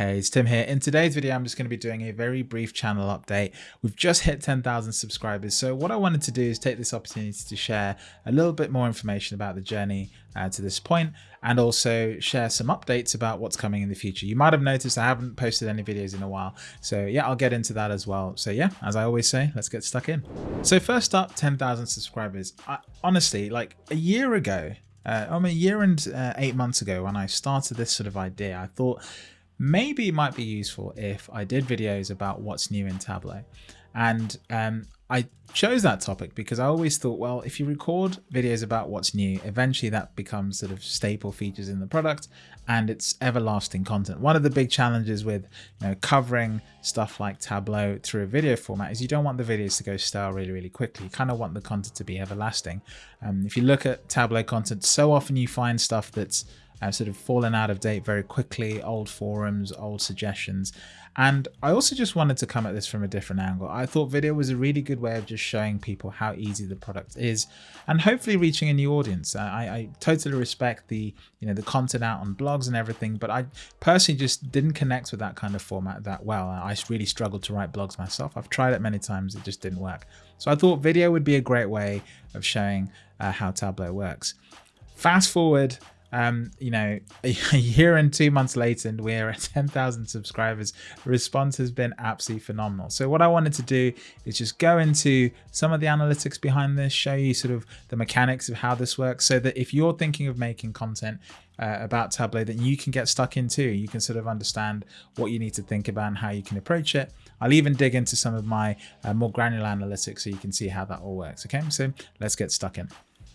Hey, it's Tim here. In today's video, I'm just going to be doing a very brief channel update. We've just hit 10,000 subscribers. So what I wanted to do is take this opportunity to share a little bit more information about the journey uh, to this point and also share some updates about what's coming in the future. You might have noticed I haven't posted any videos in a while. So yeah, I'll get into that as well. So yeah, as I always say, let's get stuck in. So first up, 10,000 subscribers. I, honestly, like a year ago, uh, I mean, a year and uh, eight months ago when I started this sort of idea, I thought maybe it might be useful if I did videos about what's new in Tableau. And um, I chose that topic because I always thought, well, if you record videos about what's new, eventually that becomes sort of staple features in the product and it's everlasting content. One of the big challenges with you know covering stuff like Tableau through a video format is you don't want the videos to go stale really, really quickly. You kind of want the content to be everlasting. Um, if you look at Tableau content, so often you find stuff that's uh, sort of fallen out of date very quickly, old forums, old suggestions. And I also just wanted to come at this from a different angle. I thought video was a really good way of just showing people how easy the product is and hopefully reaching a new audience. I, I totally respect the, you know, the content out on blogs and everything, but I personally just didn't connect with that kind of format that well. I really struggled to write blogs myself. I've tried it many times, it just didn't work. So I thought video would be a great way of showing uh, how Tableau works. Fast forward um, you know, a, year and two months later, and we're at 10,000 subscribers. The response has been absolutely phenomenal. So what I wanted to do is just go into some of the analytics behind this, show you sort of the mechanics of how this works, so that if you're thinking of making content uh, about Tableau, that you can get stuck into, you can sort of understand what you need to think about and how you can approach it. I'll even dig into some of my uh, more granular analytics so you can see how that all works. Okay, so let's get stuck in.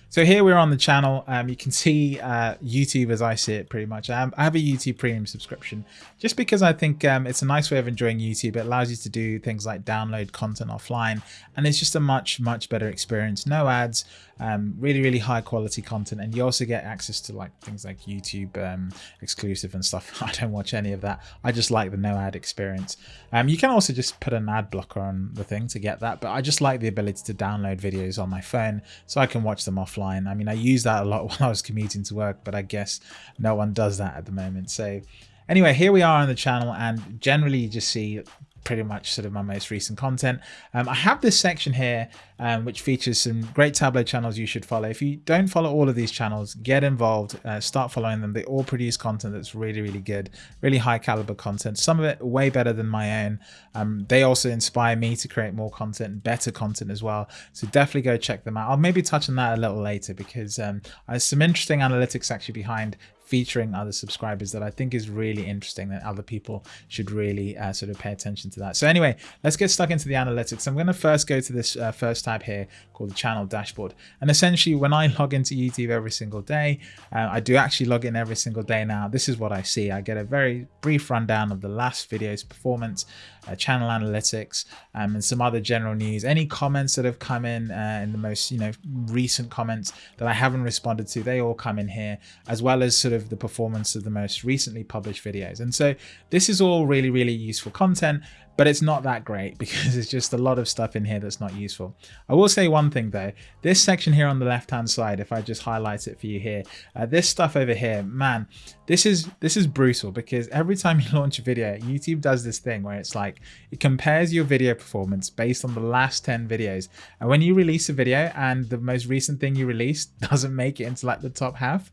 So here we're on the channel. Um, you can see uh, YouTube as I see it pretty much. I have a YouTube premium subscription just because I think um, it's a nice way of enjoying YouTube. It allows you to do things like download content offline and it's just a much, much better experience. No ads, um, really, really high quality content. And you also get access to like things like YouTube um, exclusive and stuff. I don't watch any of that. I just like the no ad experience. Um, you can also just put an ad blocker on the thing to get that. But I just like the ability to download videos on my phone so I can watch them offline. I mean, I use that a lot while I was commuting to work, but I guess no one does that at the moment. So anyway, here we are on the channel and generally you just see pretty much sort of my most recent content. Um, I have this section here um, which features some great Tableau channels you should follow. If you don't follow all of these channels, get involved, uh, start following them. They all produce content that's really, really good, really high caliber content. Some of it way better than my own. Um, they also inspire me to create more content, better content as well. So definitely go check them out. I'll maybe touch on that a little later because um, there's some interesting analytics actually behind featuring other subscribers that I think is really interesting that other people should really uh, sort of pay attention to that. So anyway, let's get stuck into the analytics. I'm going to first go to this uh, first tab here called the channel dashboard. And essentially when I log into YouTube every single day, uh, I do actually log in every single day now. This is what I see. I get a very brief rundown of the last video's performance, uh, channel analytics, um, and some other general news. Any comments that have come in uh, in the most, you know, recent comments that I haven't responded to, they all come in here, as well as sort of of the performance of the most recently published videos. And so this is all really, really useful content but it's not that great because it's just a lot of stuff in here that's not useful. I will say one thing though, this section here on the left hand side, if I just highlight it for you here, uh, this stuff over here, man, this is this is brutal because every time you launch a video, YouTube does this thing where it's like, it compares your video performance based on the last 10 videos. And when you release a video and the most recent thing you released doesn't make it into like the top half,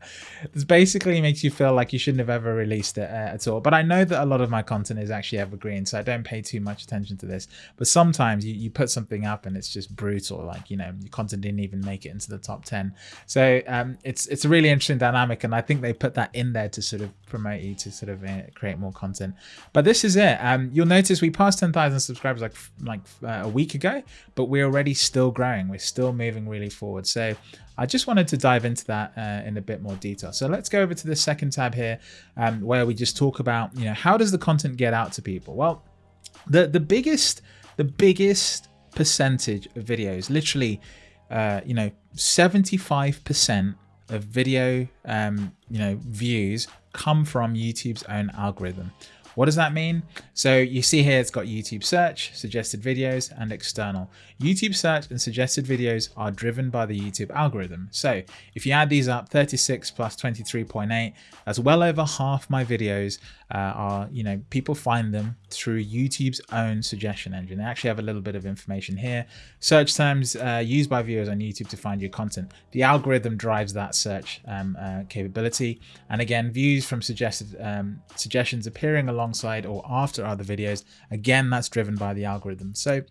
this basically makes you feel like you shouldn't have ever released it uh, at all. But I know that a lot of my content is actually evergreen, so I don't pay too too much attention to this. But sometimes you, you put something up and it's just brutal. Like, you know, your content didn't even make it into the top 10. So um, it's, it's a really interesting dynamic. And I think they put that in there to sort of promote you to sort of uh, create more content. But this is it. Um, you'll notice we passed 10,000 subscribers like, like uh, a week ago, but we're already still growing. We're still moving really forward. So I just wanted to dive into that uh, in a bit more detail. So let's go over to the second tab here um, where we just talk about, you know, how does the content get out to people? Well, the the biggest the biggest percentage of videos, literally, uh, you know, 75% of video, um, you know, views come from YouTube's own algorithm. What does that mean? So you see here, it's got YouTube search, suggested videos, and external. YouTube search and suggested videos are driven by the YouTube algorithm. So if you add these up, 36 plus 23.8, that's well over half my videos uh, are, you know, people find them through YouTube's own suggestion engine. They actually have a little bit of information here. Search terms uh, used by viewers on YouTube to find your content. The algorithm drives that search um, uh, capability. And again, views from suggested um, suggestions appearing alongside or after other videos, again, that's driven by the algorithm. So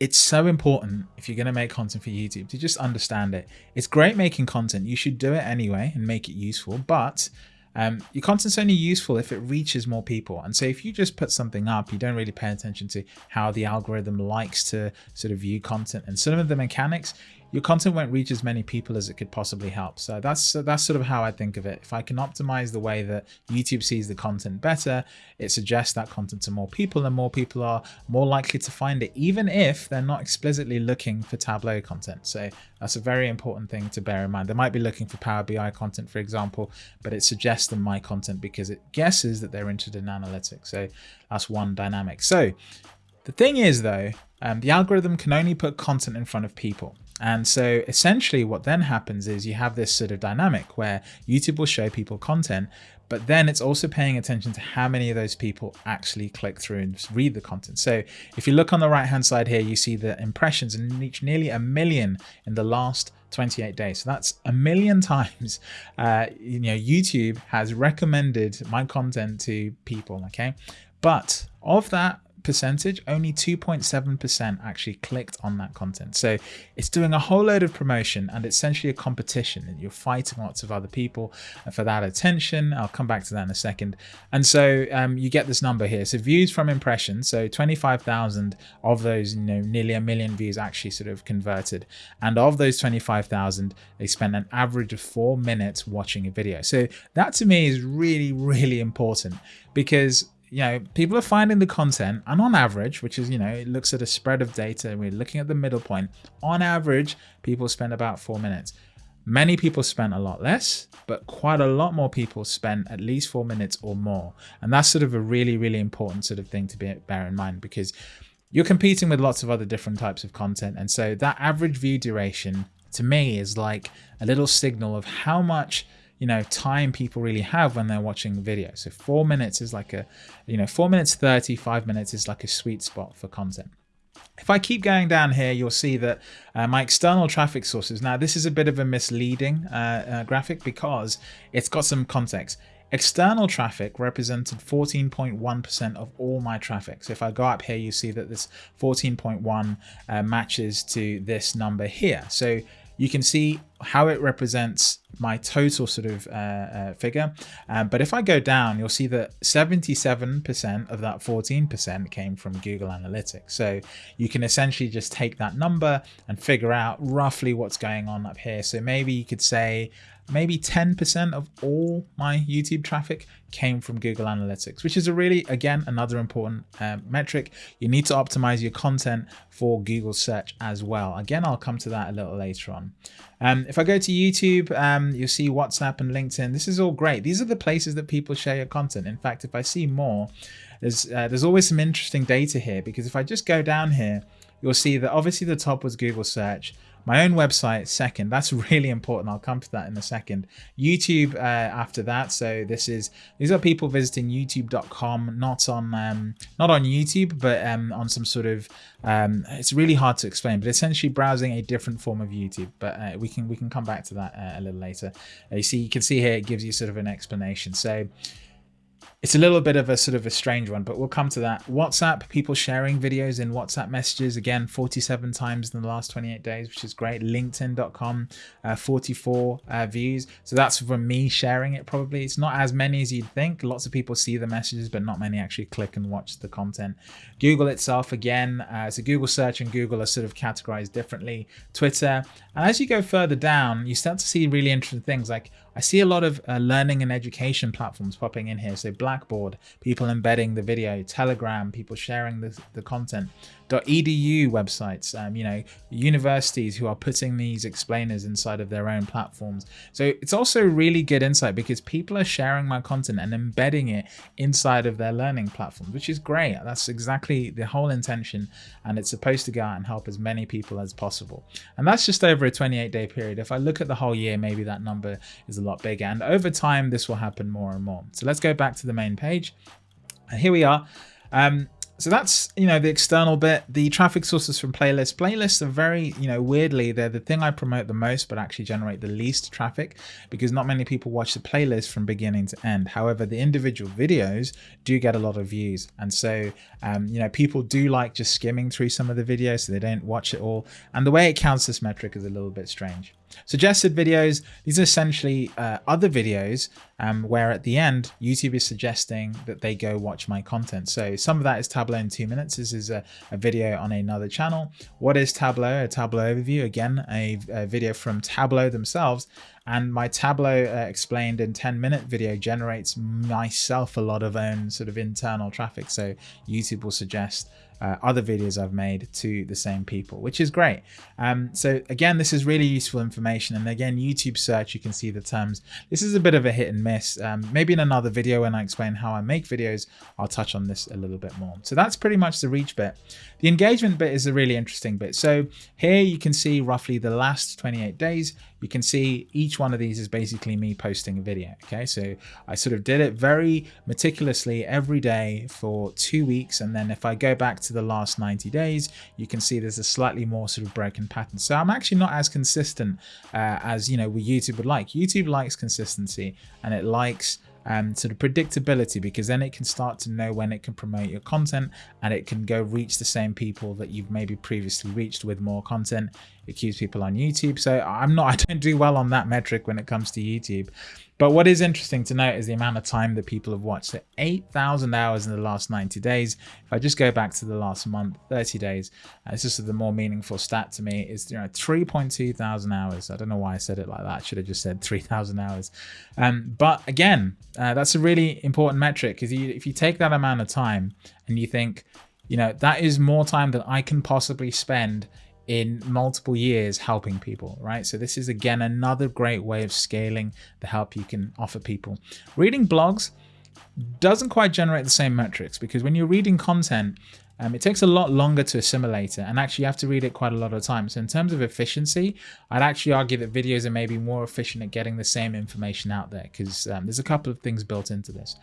it's so important if you're going to make content for YouTube to just understand it. It's great making content. You should do it anyway and make it useful, but um, your content's only useful if it reaches more people. And so if you just put something up, you don't really pay attention to how the algorithm likes to sort of view content and some of the mechanics, your content won't reach as many people as it could possibly help. So that's that's sort of how I think of it. If I can optimize the way that YouTube sees the content better, it suggests that content to more people and more people are more likely to find it, even if they're not explicitly looking for Tableau content. So that's a very important thing to bear in mind. They might be looking for Power BI content, for example, but it suggests them my content because it guesses that they're interested in analytics. So that's one dynamic. So the thing is though, um, the algorithm can only put content in front of people. And so essentially what then happens is you have this sort of dynamic where YouTube will show people content, but then it's also paying attention to how many of those people actually click through and read the content. So if you look on the right hand side here, you see the impressions and reach nearly a million in the last 28 days. So that's a million times, uh, you know, YouTube has recommended my content to people, okay? But of that percentage, only 2.7% actually clicked on that content. So it's doing a whole load of promotion and it's essentially a competition and you're fighting lots of other people for that attention. I'll come back to that in a second. And so um, you get this number here. So views from impressions. So 25,000 of those, you know, nearly a million views actually sort of converted. And of those 25,000, they spent an average of four minutes watching a video. So that to me is really, really important because you know, people are finding the content and on average, which is, you know, it looks at a spread of data and we're looking at the middle point, on average, people spend about four minutes. Many people spend a lot less, but quite a lot more people spend at least four minutes or more. And that's sort of a really, really important sort of thing to be, bear in mind because you're competing with lots of other different types of content. And so that average view duration to me is like a little signal of how much you know time people really have when they're watching video so four minutes is like a you know four minutes 30 five minutes is like a sweet spot for content if I keep going down here, you'll see that uh, my external traffic sources, now this is a bit of a misleading uh, uh, graphic because it's got some context. External traffic represented 14.1% of all my traffic. So if I go up here, you see that this 14.1 uh, matches to this number here. So you can see how it represents my total sort of uh, uh, figure. Um, but if I go down, you'll see that 77% of that 14% came from Google Analytics. So you can essentially just take that number and figure out roughly what's going on up here. So maybe you could say maybe 10% of all my YouTube traffic came from Google Analytics, which is a really, again, another important uh, metric. You need to optimize your content for Google search as well. Again, I'll come to that a little later on. Um, if I go to YouTube, um, you'll see WhatsApp and LinkedIn. This is all great. These are the places that people share your content. In fact, if I see more, there's, uh, there's always some interesting data here because if I just go down here, you'll see that obviously the top was Google search. My own website second. That's really important. I'll come to that in a second. YouTube uh, after that. So this is these are people visiting YouTube.com, not on um, not on YouTube, but um, on some sort of. Um, it's really hard to explain, but essentially browsing a different form of YouTube. But uh, we can we can come back to that uh, a little later. Uh, you see, you can see here it gives you sort of an explanation. So it's a little bit of a sort of a strange one, but we'll come to that. WhatsApp, people sharing videos in WhatsApp messages, again, 47 times in the last 28 days, which is great. LinkedIn.com, uh, 44 uh, views. So that's from me sharing it probably. It's not as many as you'd think. Lots of people see the messages, but not many actually click and watch the content. Google itself, again, uh, so Google search and Google are sort of categorized differently. Twitter. And as you go further down, you start to see really interesting things like I see a lot of uh, learning and education platforms popping in here. So Blackboard, people embedding the video, Telegram, people sharing the, the content. .edu websites, um, you know, universities who are putting these explainers inside of their own platforms. So it's also really good insight because people are sharing my content and embedding it inside of their learning platforms, which is great. That's exactly the whole intention. And it's supposed to go out and help as many people as possible. And that's just over a 28 day period. If I look at the whole year, maybe that number is a lot bigger. And over time, this will happen more and more. So let's go back to the main page. And here we are. Um, so that's, you know, the external bit. The traffic sources from playlists. Playlists are very, you know, weirdly, they're the thing I promote the most, but actually generate the least traffic because not many people watch the playlist from beginning to end. However, the individual videos do get a lot of views. And so, um, you know, people do like just skimming through some of the videos so they don't watch it all. And the way it counts this metric is a little bit strange. Suggested videos, these are essentially uh, other videos um, where at the end, YouTube is suggesting that they go watch my content. So some of that is Tableau in two minutes. This is a, a video on another channel. What is Tableau? A Tableau overview, again, a, a video from Tableau themselves. And my Tableau uh, explained in 10 minute video generates myself a lot of own sort of internal traffic. So YouTube will suggest uh, other videos I've made to the same people, which is great. Um, so again, this is really useful information. And again, YouTube search, you can see the terms. This is a bit of a hit and miss. Um, maybe in another video when I explain how I make videos, I'll touch on this a little bit more. So that's pretty much the reach bit. The engagement bit is a really interesting bit. So here you can see roughly the last 28 days. You can see each one of these is basically me posting a video. Okay, so I sort of did it very meticulously every day for two weeks. And then if I go back to the last 90 days, you can see there's a slightly more sort of broken pattern. So I'm actually not as consistent uh, as, you know, YouTube would like. YouTube likes consistency and it likes um, sort of predictability because then it can start to know when it can promote your content and it can go reach the same people that you've maybe previously reached with more content. It keeps people on YouTube. So I'm not, I don't do well on that metric when it comes to YouTube. But what is interesting to note is the amount of time that people have watched. So 8,000 hours in the last 90 days. If I just go back to the last month, 30 days, uh, this is the more meaningful stat to me is you know 3.2 thousand hours. I don't know why I said it like that. I should have just said 3,000 hours. Um, but again, uh, that's a really important metric because if you take that amount of time and you think, you know, that is more time than I can possibly spend in multiple years helping people, right? So this is again another great way of scaling the help you can offer people. Reading blogs doesn't quite generate the same metrics because when you're reading content, um, it takes a lot longer to assimilate it and actually you have to read it quite a lot of times. So in terms of efficiency, I'd actually argue that videos are maybe more efficient at getting the same information out there because um, there's a couple of things built into this.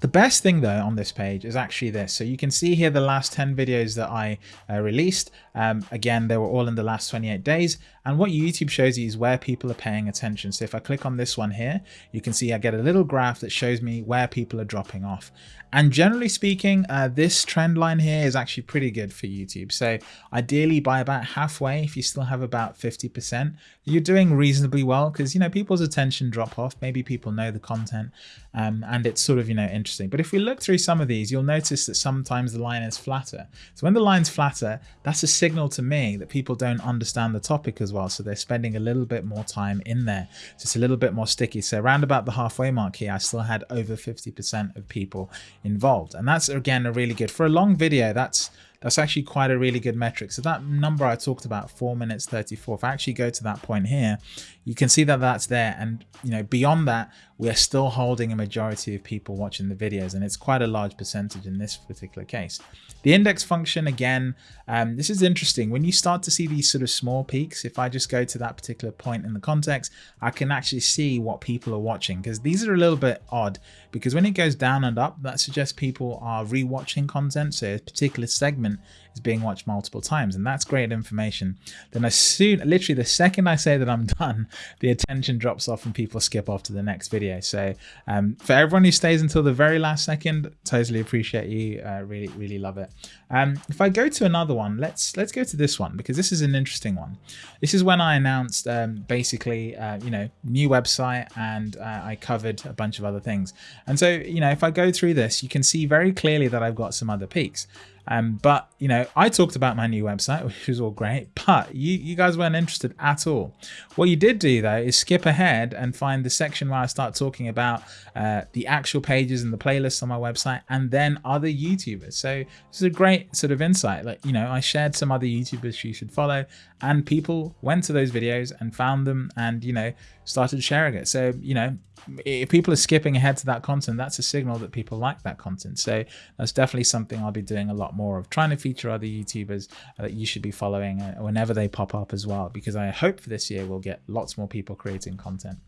The best thing though on this page is actually this. So you can see here the last 10 videos that I uh, released. Um, again, they were all in the last 28 days. And what YouTube shows you is where people are paying attention. So if I click on this one here, you can see I get a little graph that shows me where people are dropping off. And generally speaking, uh, this trend line here is actually pretty good for YouTube. So ideally by about halfway, if you still have about 50%, you're doing reasonably well because, you know, people's attention drop off. Maybe people know the content um, and it's sort of, you know, interesting. But if we look through some of these, you'll notice that sometimes the line is flatter. So when the line's flatter, that's a signal to me that people don't understand the topic as well. So they're spending a little bit more time in there. So it's a little bit more sticky. So around about the halfway mark here, I still had over 50% of people involved. And that's, again, a really good, for a long video, that's that's actually quite a really good metric. So that number I talked about, 4 minutes 34, if I actually go to that point here, you can see that that's there. And, you know, beyond that, we're still holding a majority of people watching the videos. And it's quite a large percentage in this particular case. The index function, again, um, this is interesting. When you start to see these sort of small peaks, if I just go to that particular point in the context, I can actually see what people are watching because these are a little bit odd because when it goes down and up, that suggests people are rewatching content. So a particular segment is being watched multiple times and that's great information. Then as soon, literally the second I say that I'm done, the attention drops off and people skip off to the next video. So um, for everyone who stays until the very last second, totally appreciate you. Uh, really, really love it. Um, if I go to another one, let's let's go to this one because this is an interesting one. This is when I announced um, basically, uh, you know, new website and uh, I covered a bunch of other things. And so, you know, if I go through this, you can see very clearly that I've got some other peaks. Um, but you know, I talked about my new website, which was all great, but you, you guys weren't interested at all. What you did do though is skip ahead and find the section where I start talking about uh, the actual pages and the playlists on my website and then other YouTubers. So this is a great sort of insight. Like, you know, I shared some other YouTubers you should follow and people went to those videos and found them and, you know, started sharing it. So, you know, if people are skipping ahead to that content, that's a signal that people like that content. So that's definitely something I'll be doing a lot more of, trying to feature other YouTubers that you should be following uh, whenever they pop up as well, because I hope for this year we'll get lots more people creating content.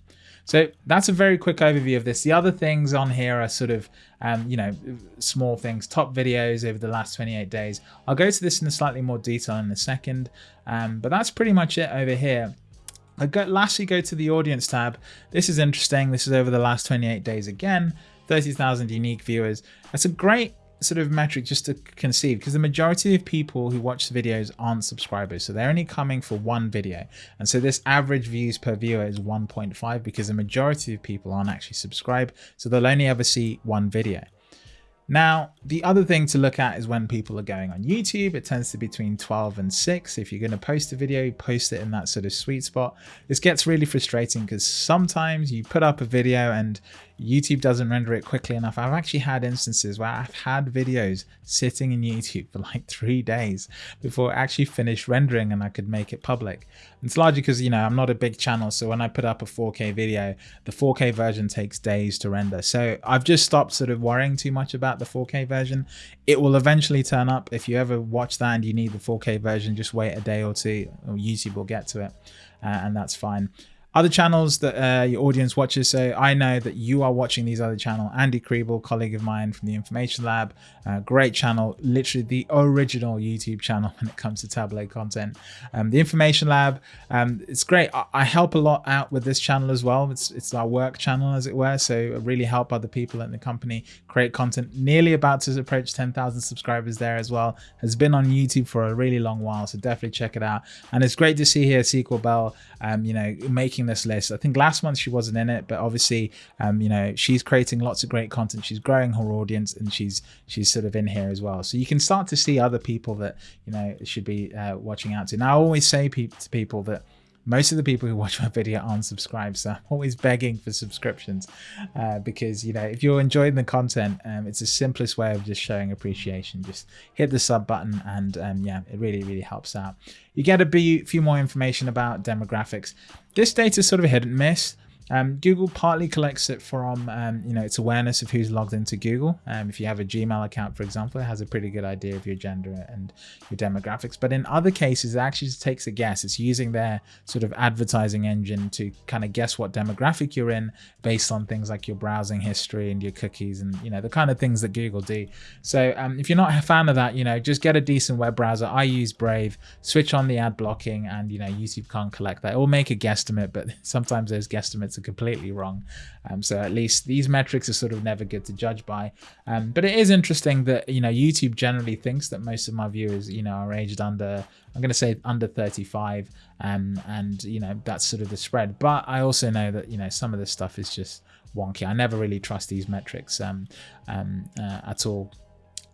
So that's a very quick overview of this. The other things on here are sort of, um, you know, small things, top videos over the last 28 days. I'll go to this in a slightly more detail in a second, um, but that's pretty much it over here. I go, lastly go to the audience tab. This is interesting. This is over the last 28 days again, 30,000 unique viewers. That's a great sort of metric just to conceive because the majority of people who watch the videos aren't subscribers so they're only coming for one video and so this average views per viewer is 1.5 because the majority of people aren't actually subscribed so they'll only ever see one video now, the other thing to look at is when people are going on YouTube, it tends to be between 12 and 6. If you're going to post a video, post it in that sort of sweet spot. This gets really frustrating because sometimes you put up a video and YouTube doesn't render it quickly enough. I've actually had instances where I've had videos sitting in YouTube for like three days before it actually finished rendering and I could make it public. It's largely because, you know, I'm not a big channel. So when I put up a 4K video, the 4K version takes days to render. So I've just stopped sort of worrying too much about the 4K version. It will eventually turn up. If you ever watch that and you need the 4K version, just wait a day or two, or YouTube will get to it. Uh, and that's fine other channels that uh, your audience watches. So I know that you are watching these other channel. Andy Kriebel, colleague of mine from the Information Lab, uh, great channel, literally the original YouTube channel when it comes to tableau content. Um, the Information Lab, um, it's great. I, I, help a lot out with this channel as well. It's it's our work channel as it were. So I really help other people in the company create content. Nearly about to approach 10,000 subscribers there as well. Has been on YouTube for a really long while. So definitely check it out. And it's great to see here SQLBelle, um, you know, making making this list. I think last month she wasn't in it, but obviously, um, you know, she's creating lots of great content. She's growing her audience, and she's she's sort of in here as well. So you can start to see other people that you know should be uh, watching out to. Now, I always say pe to people that most of the people who watch my video aren't subscribed so i'm always begging for subscriptions uh, because you know if you're enjoying the content um, it's the simplest way of just showing appreciation just hit the sub button and um, yeah it really really helps out you get a few more information about demographics this data is sort of a hit and miss um, Google partly collects it from, um, you know, its awareness of who's logged into Google. Um, if you have a Gmail account, for example, it has a pretty good idea of your gender and your demographics. But in other cases, it actually just takes a guess. It's using their sort of advertising engine to kind of guess what demographic you're in based on things like your browsing history and your cookies and, you know, the kind of things that Google do. So um, if you're not a fan of that, you know, just get a decent web browser. I use Brave, switch on the ad blocking and, you know, YouTube can't collect that. Will make a guesstimate, but sometimes those guesstimates are completely wrong. Um, so at least these metrics are sort of never good to judge by. Um, but it is interesting that, you know, YouTube generally thinks that most of my viewers, you know, are aged under, I'm going to say under 35. Um, and, you know, that's sort of the spread. But I also know that, you know, some of this stuff is just wonky. I never really trust these metrics um, um, uh, at all.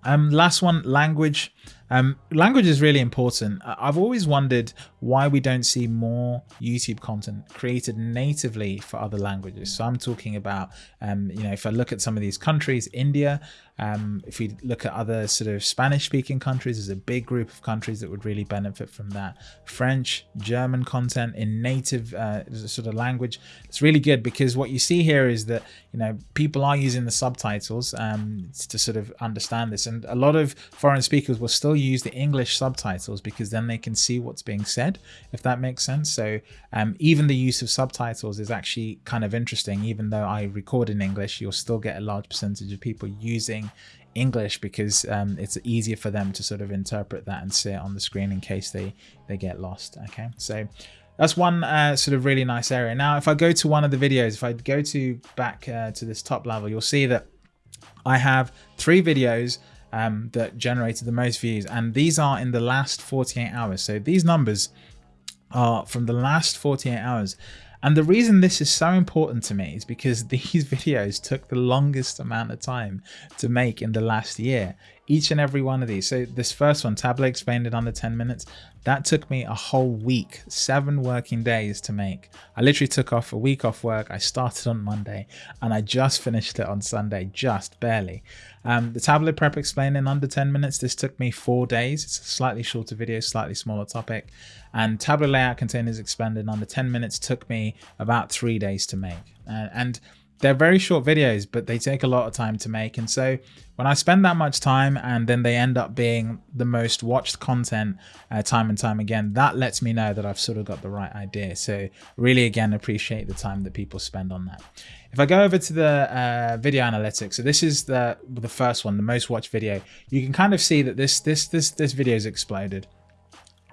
Um, last one, language. Um, language is really important. I've always wondered why we don't see more YouTube content created natively for other languages. So I'm talking about, um, you know, if I look at some of these countries, India, um, if we look at other sort of Spanish speaking countries, there's a big group of countries that would really benefit from that. French, German content in native uh, sort of language. It's really good because what you see here is that, you know, people are using the subtitles um, to sort of understand this. And a lot of foreign speakers will still use the English subtitles because then they can see what's being said, if that makes sense. So um, even the use of subtitles is actually kind of interesting. Even though I record in English, you'll still get a large percentage of people using English because um, it's easier for them to sort of interpret that and see it on the screen in case they, they get lost. Okay, so that's one uh, sort of really nice area. Now, if I go to one of the videos, if I go to back uh, to this top level, you'll see that I have three videos um, that generated the most views. And these are in the last 48 hours. So these numbers are from the last 48 hours. And the reason this is so important to me is because these videos took the longest amount of time to make in the last year. each and every one of these. So this first one, Tableau explained it under 10 minutes, that took me a whole week, seven working days to make. I literally took off a week off work. I started on Monday and I just finished it on Sunday, just barely. Um, the Tableau prep explained in under 10 minutes. This took me four days. It's a slightly shorter video, slightly smaller topic. And Tableau layout containers explained in under 10 minutes took me about three days to make. Uh, and they're very short videos, but they take a lot of time to make. And so when I spend that much time and then they end up being the most watched content uh, time and time again, that lets me know that I've sort of got the right idea. So really, again, appreciate the time that people spend on that. If I go over to the uh, video analytics, so this is the the first one, the most watched video, you can kind of see that this this this this video has exploded.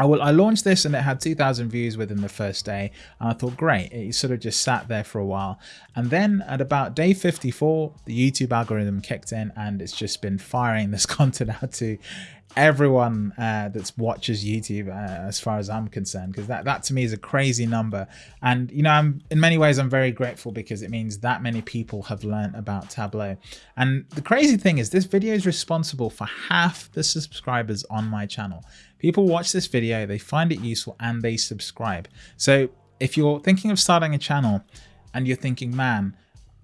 I, will, I launched this and it had 2,000 views within the first day. And I thought, great, it sort of just sat there for a while. And then at about day 54, the YouTube algorithm kicked in and it's just been firing this content out to everyone uh, that watches YouTube, uh, as far as I'm concerned, because that, that to me is a crazy number. And, you know, I'm in many ways, I'm very grateful because it means that many people have learned about Tableau. And the crazy thing is this video is responsible for half the subscribers on my channel. People watch this video, they find it useful and they subscribe. So if you're thinking of starting a channel and you're thinking, man,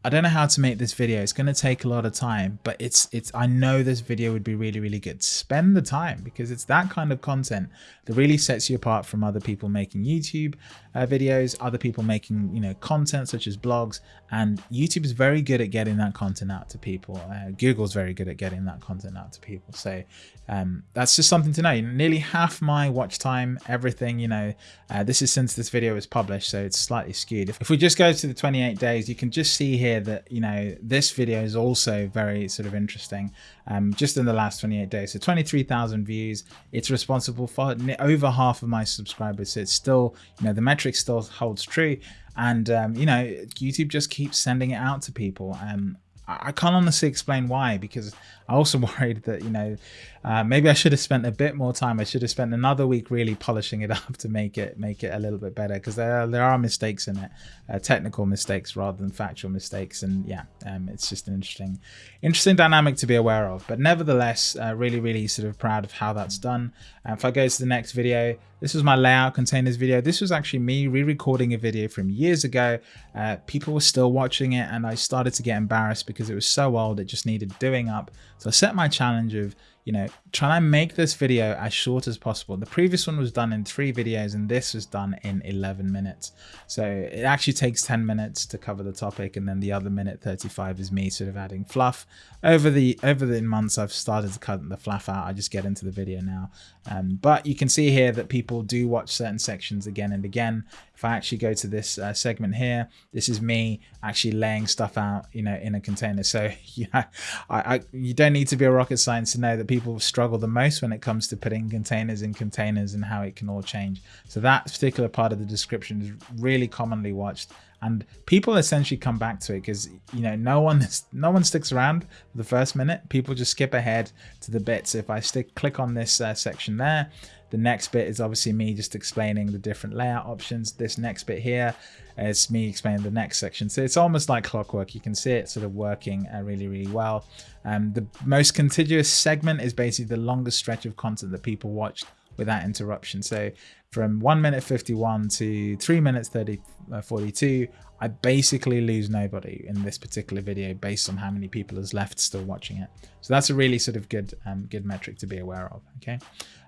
I don't know how to make this video. It's going to take a lot of time, but it's it's I know this video would be really really good. Spend the time because it's that kind of content that really sets you apart from other people making YouTube uh, videos, other people making, you know, content such as blogs and YouTube is very good at getting that content out to people. Uh, Google's very good at getting that content out to people. So um, that's just something to know. Nearly half my watch time, everything, you know, uh, this is since this video was published, so it's slightly skewed. If, if we just go to the 28 days, you can just see here that, you know, this video is also very sort of interesting um, just in the last 28 days. So 23,000 views. It's responsible for over half of my subscribers. So it's still, you know, the metric still holds true. And, um, you know, YouTube just keeps sending it out to people. Um, I can't honestly explain why because I also worried that you know uh, maybe I should have spent a bit more time. I should have spent another week really polishing it up to make it make it a little bit better because there are, there are mistakes in it, uh, technical mistakes rather than factual mistakes, and yeah, um, it's just an interesting interesting dynamic to be aware of. But nevertheless, uh, really really sort of proud of how that's done. If I go to the next video, this was my layout containers video. This was actually me re-recording a video from years ago. Uh, people were still watching it, and I started to get embarrassed because it was so old. It just needed doing up. So I set my challenge of you know, trying to make this video as short as possible. The previous one was done in three videos and this was done in 11 minutes. So it actually takes 10 minutes to cover the topic and then the other minute 35 is me sort of adding fluff. Over the over the months I've started to cut the fluff out. I just get into the video now. Um, but you can see here that people do watch certain sections again and again. If I actually go to this uh, segment here, this is me actually laying stuff out, you know, in a container. So yeah, I, I, you don't need to be a rocket science to know that people struggle the most when it comes to putting containers in containers and how it can all change. So that particular part of the description is really commonly watched and people essentially come back to it because you know no one no one sticks around for the first minute. People just skip ahead to the bits. If i stick click on this uh, section there the next bit is obviously me just explaining the different layout options. This next bit here is me explaining the next section. So it's almost like clockwork. You can see it sort of working uh, really really well. Um, the most contiguous segment is basically the longest stretch of content that people watched without interruption. So from 1 minute 51 to 3 minutes 30, uh, 42, I basically lose nobody in this particular video based on how many people is left still watching it. So that's a really sort of good um, good metric to be aware of. Okay,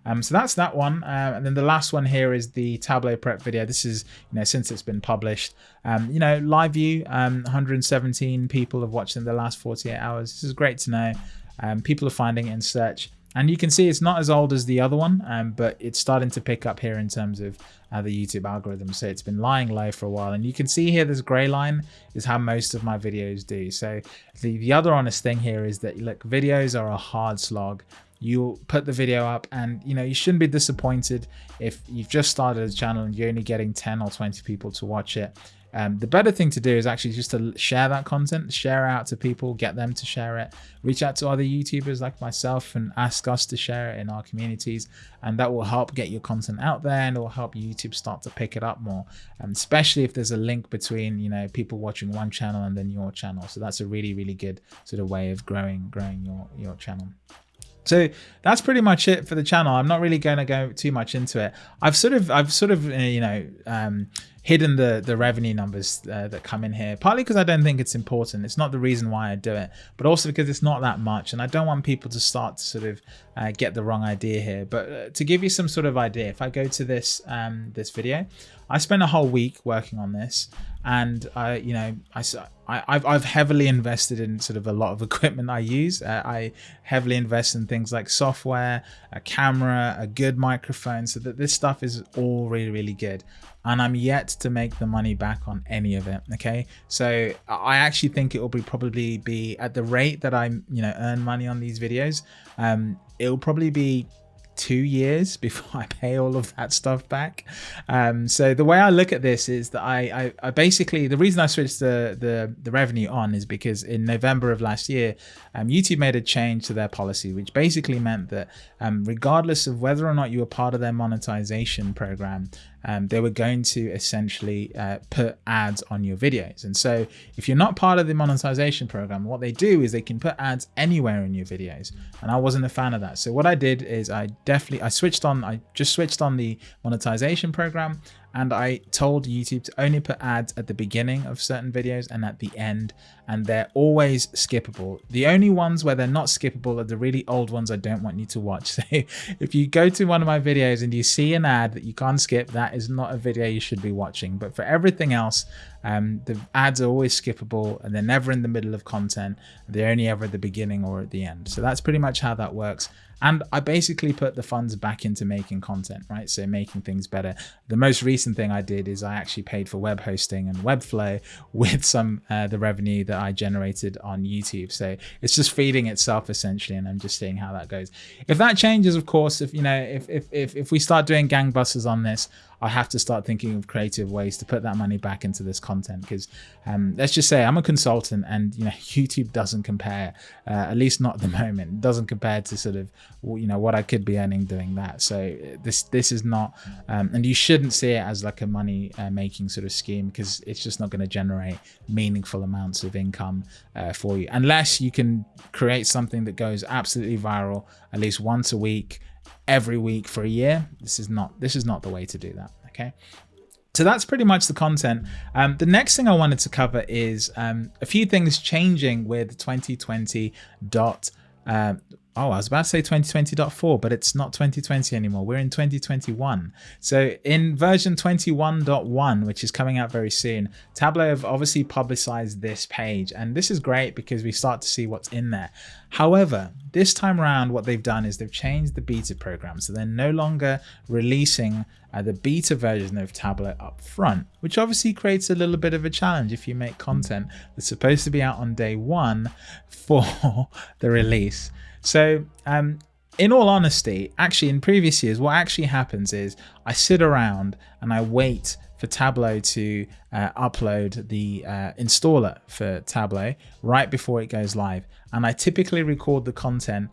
um, so that's that one. Uh, and then the last one here is the Tableau prep video. This is, you know, since it's been published, um, you know, live view, um, 117 people have watched in the last 48 hours. This is great to know. Um, people are finding it in search. And you can see it's not as old as the other one, um, but it's starting to pick up here in terms of uh, the YouTube algorithm. So it's been lying low for a while. And you can see here this gray line is how most of my videos do. So the, the other honest thing here is that, look, videos are a hard slog. You put the video up and, you know, you shouldn't be disappointed if you've just started a channel and you're only getting 10 or 20 people to watch it. Um, the better thing to do is actually just to share that content, share out to people, get them to share it, reach out to other YouTubers like myself and ask us to share it in our communities. And that will help get your content out there and it will help YouTube start to pick it up more. Um, especially if there's a link between, you know, people watching one channel and then your channel. So that's a really, really good sort of way of growing, growing your, your channel. So that's pretty much it for the channel. I'm not really going to go too much into it. I've sort of, I've sort of, uh, you know, um, hidden the the revenue numbers uh, that come in here partly because i don't think it's important. It's not the reason why i do it but also because it's not that much and i don't want people to start to sort of uh, get the wrong idea here. But uh, to give you some sort of idea if i go to this um this video i spent a whole week working on this and i you know i I, have heavily invested in sort of a lot of equipment I use. Uh, I heavily invest in things like software, a camera, a good microphone, so that this stuff is all really, really good and I'm yet to make the money back on any of it. Okay, so I actually think it will be probably be at the rate that I you know earn money on these videos. Um, it will probably be two years before I pay all of that stuff back. Um, so the way I look at this is that I, I, I, basically the reason I switched the, the the revenue on is because in November of last year, um, YouTube made a change to their policy, which basically meant that um, regardless of whether or not you were part of their monetization program, um, they were going to essentially uh, put ads on your videos. And so if you're not part of the monetization program, what they do is they can put ads anywhere in your videos. And I wasn't a fan of that. So what I did is I definitely, I switched on, I just switched on the monetization program and I told YouTube to only put ads at the beginning of certain videos and at the end and they're always skippable. The only ones where they're not skippable are the really old ones I don't want you to watch. So if you go to one of my videos and you see an ad that you can't skip, that is not a video you should be watching. But for everything else, um, the ads are always skippable and they're never in the middle of content. They're only ever at the beginning or at the end. So that's pretty much how that works. And I basically put the funds back into making content, right? So making things better. The most recent thing I did is I actually paid for web hosting and Webflow with some uh, the revenue that I generated on YouTube. So it's just feeding itself essentially, and I'm just seeing how that goes. If that changes, of course, if you know, if if if, if we start doing gangbusters on this, I have to start thinking of creative ways to put that money back into this content because um, let's just say I'm a consultant and you know YouTube doesn't compare, uh, at least not at the moment, doesn't compare to sort of you know what I could be earning doing that. So this this is not, um, and you shouldn't see it as like a money uh, making sort of scheme because it's just not going to generate meaningful amounts of income uh, for you unless you can create something that goes absolutely viral at least once a week every week for a year. This is not this is not the way to do that. Okay. So that's pretty much the content. Um, the next thing I wanted to cover is um, a few things changing with 2020 dot. Uh, oh, I was about to say 2020.4, but it's not 2020 anymore. We're in 2021. So in version 21.1, which is coming out very soon, Tableau have obviously publicized this page. And this is great because we start to see what's in there. However, this time around, what they've done is they've changed the beta program. So they're no longer releasing uh, the beta version of Tableau up front, which obviously creates a little bit of a challenge if you make content that's supposed to be out on day one for the release. So um, in all honesty, actually in previous years, what actually happens is I sit around and I wait for Tableau to uh, upload the uh, installer for Tableau right before it goes live. And I typically record the content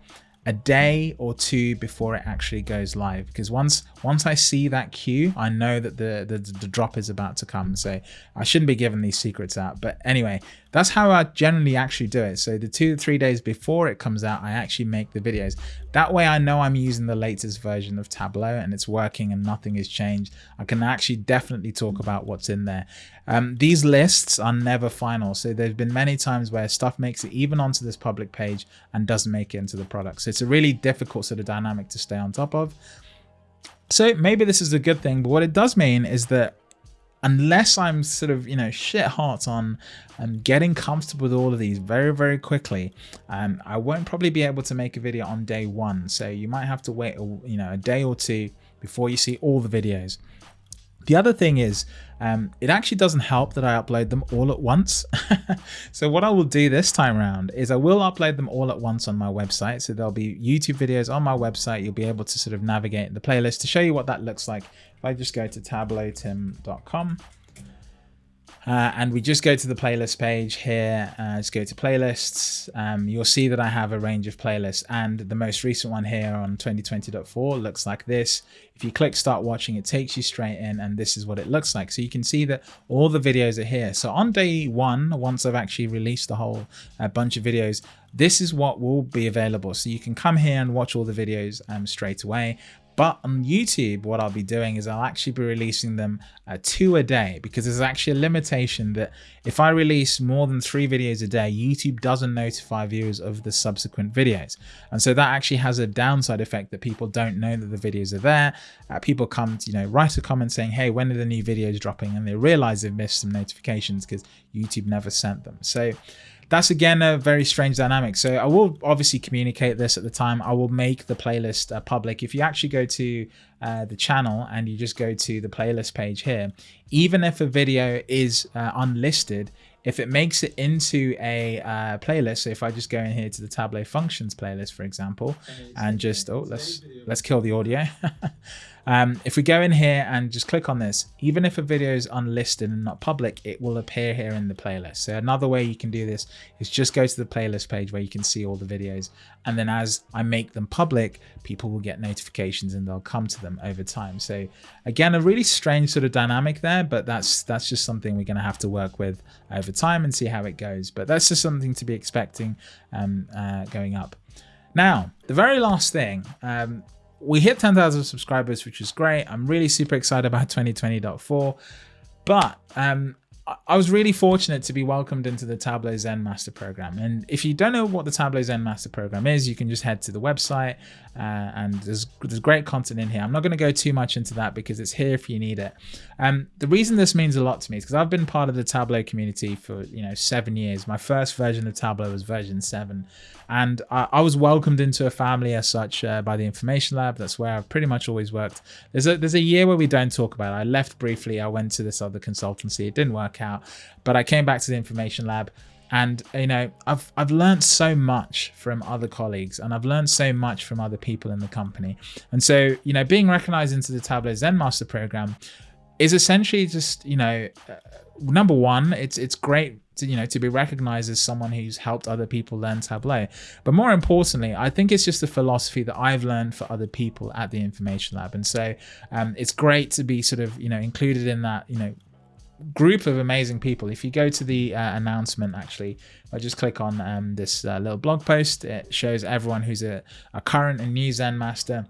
a day or two before it actually goes live because once once I see that queue I know that the, the the drop is about to come so I shouldn't be giving these secrets out but anyway that's how I generally actually do it. So the two to three days before it comes out I actually make the videos. That way I know I'm using the latest version of Tableau and it's working and nothing has changed. I can actually definitely talk about what's in there. Um, these lists are never final. So there's been many times where stuff makes it even onto this public page and doesn't make it into the product. So it's a really difficult sort of dynamic to stay on top of. So maybe this is a good thing, but what it does mean is that unless I'm sort of, you know, shit hot on um, getting comfortable with all of these very, very quickly, um, I won't probably be able to make a video on day one. So you might have to wait, you know, a day or two before you see all the videos. The other thing is, um, it actually doesn't help that I upload them all at once. so what I will do this time around is I will upload them all at once on my website. So there'll be YouTube videos on my website. You'll be able to sort of navigate the playlist to show you what that looks like. If I just go to tableautim.com, uh, and we just go to the playlist page here, uh, just go to playlists. Um, you'll see that I have a range of playlists and the most recent one here on 2020.4 looks like this. If you click start watching, it takes you straight in and this is what it looks like. So you can see that all the videos are here. So on day one, once I've actually released the whole uh, bunch of videos, this is what will be available. So you can come here and watch all the videos um, straight away. But on YouTube, what I'll be doing is I'll actually be releasing them uh, two a day because there's actually a limitation that if I release more than three videos a day, YouTube doesn't notify viewers of the subsequent videos. And so that actually has a downside effect that people don't know that the videos are there. Uh, people come to, you know, write a comment saying, hey, when are the new videos dropping? And they realize they've missed some notifications because YouTube never sent them. So that's again a very strange dynamic. So I will obviously communicate this at the time. I will make the playlist uh, public. If you actually go to uh, the channel and you just go to the playlist page here, even if a video is uh, unlisted, if it makes it into a uh, playlist, so if I just go in here to the Tableau functions playlist, for example, and just, oh, let's, let's kill the audio. Um, if we go in here and just click on this, even if a video is unlisted and not public, it will appear here in the playlist. So another way you can do this is just go to the playlist page where you can see all the videos. And then as I make them public, people will get notifications and they'll come to them over time. So again, a really strange sort of dynamic there, but that's that's just something we're going to have to work with over time and see how it goes. But that's just something to be expecting um, uh, going up. Now, the very last thing, um, we hit 10,000 subscribers, which is great. I'm really super excited about 2020.4. But um, I was really fortunate to be welcomed into the Tableau Zen Master Program. And if you don't know what the Tableau Zen Master Program is, you can just head to the website uh, and there's, there's great content in here. I'm not going to go too much into that because it's here if you need it. Um, the reason this means a lot to me is because I've been part of the Tableau community for, you know, seven years. My first version of Tableau was version seven. And I, I was welcomed into a family as such uh, by the Information Lab. That's where I've pretty much always worked. There's a, there's a year where we don't talk about it. I left briefly. I went to this other consultancy. It didn't work out, but I came back to the Information Lab and you know i've i've learned so much from other colleagues and i've learned so much from other people in the company and so you know being recognized into the tableau zen master program is essentially just you know uh, number one it's it's great to, you know to be recognized as someone who's helped other people learn tableau but more importantly i think it's just the philosophy that i've learned for other people at the information lab and so um, it's great to be sort of you know included in that you know group of amazing people. If you go to the uh, announcement, actually, I just click on um, this uh, little blog post. It shows everyone who's a, a current and new Zen master.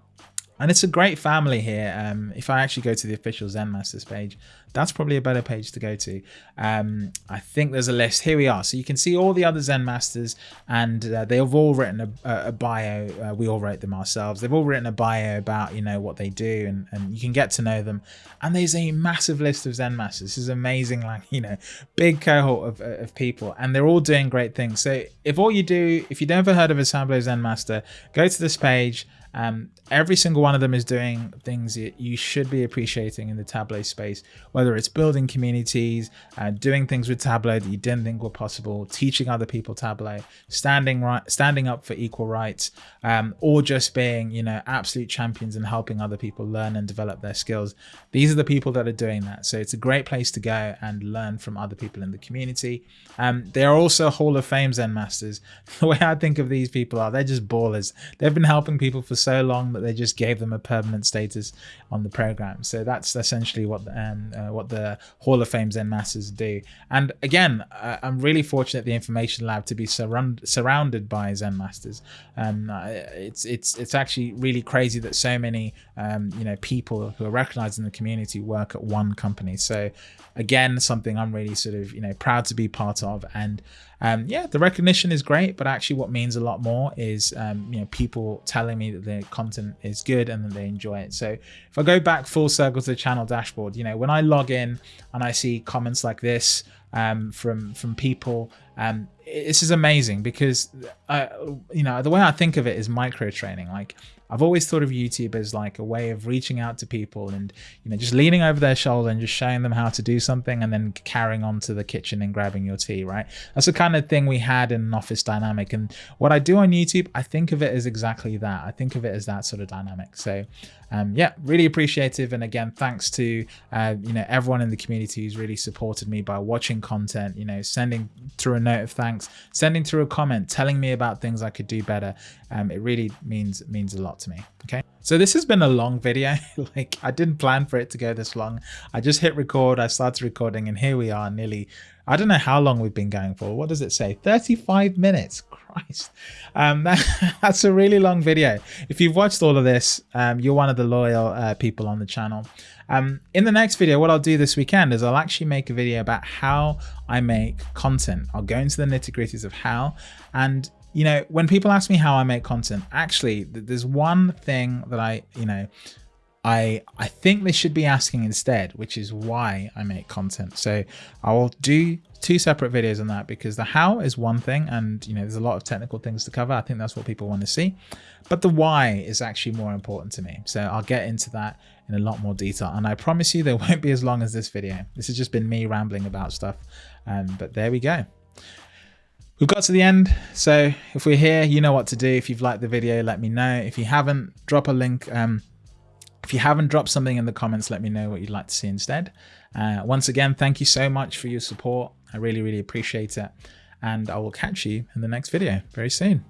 And it's a great family here. Um, if I actually go to the official Zen Masters page, that's probably a better page to go to. Um, I think there's a list. Here we are. So you can see all the other Zen Masters and uh, they have all written a, a bio. Uh, we all wrote them ourselves. They've all written a bio about, you know, what they do and, and you can get to know them. And there's a massive list of Zen Masters. This is amazing, like, you know, big cohort of, of people and they're all doing great things. So if all you do, if you've never heard of a Tableau Zen Master, go to this page um, every single one of them is doing things that you should be appreciating in the Tableau space, whether it's building communities, uh, doing things with Tableau that you didn't think were possible, teaching other people Tableau, standing right, standing up for equal rights, um, or just being, you know, absolute champions and helping other people learn and develop their skills. These are the people that are doing that. So it's a great place to go and learn from other people in the community. Um, they are also Hall of Fame Zen Masters. The way I think of these people are, they're just ballers. They've been helping people for so long that they just gave them a permanent status on the program. So that's essentially what um, uh, what the Hall of Fame Zen Masters do. And again, uh, I'm really fortunate the Information Lab to be surround, surrounded by Zen Masters. Um, it's it's it's actually really crazy that so many um, you know people who are recognized in the community work at one company. So again, something I'm really sort of you know proud to be part of and um, yeah, the recognition is great, but actually what means a lot more is, um, you know, people telling me that the content is good and that they enjoy it. So if I go back full circle to the channel dashboard, you know, when I log in and I see comments like this um, from, from people, um, this is amazing because, uh, you know, the way I think of it is micro training. Like I've always thought of YouTube as like a way of reaching out to people and you know just leaning over their shoulder and just showing them how to do something and then carrying on to the kitchen and grabbing your tea, right? That's the kind of thing we had in an office dynamic. And what I do on YouTube, I think of it as exactly that. I think of it as that sort of dynamic. So um, yeah, really appreciative. And again, thanks to uh, you know everyone in the community who's really supported me by watching content, you know, sending through a note of thanks, sending through a comment, telling me about things I could do better. Um, it really means means a lot to me. Okay. So this has been a long video. like I didn't plan for it to go this long. I just hit record, I started recording and here we are nearly, I don't know how long we've been going for. What does it say? 35 minutes. Christ. Um, that, that's a really long video. If you've watched all of this, um, you're one of the loyal uh, people on the channel. Um, in the next video, what I'll do this weekend is I'll actually make a video about how I make content. I'll go into the nitty gritties of how. And, you know, when people ask me how I make content, actually, there's one thing that I, you know, I I think they should be asking instead, which is why I make content. So I will do two separate videos on that because the how is one thing and you know there's a lot of technical things to cover. I think that's what people want to see. But the why is actually more important to me. So I'll get into that in a lot more detail. And I promise you they won't be as long as this video. This has just been me rambling about stuff. Um, but there we go. We've got to the end, so if we're here, you know what to do. If you've liked the video, let me know. If you haven't, drop a link um, if you haven't dropped something in the comments, let me know what you'd like to see instead. Uh, once again, thank you so much for your support. I really, really appreciate it. And I will catch you in the next video very soon.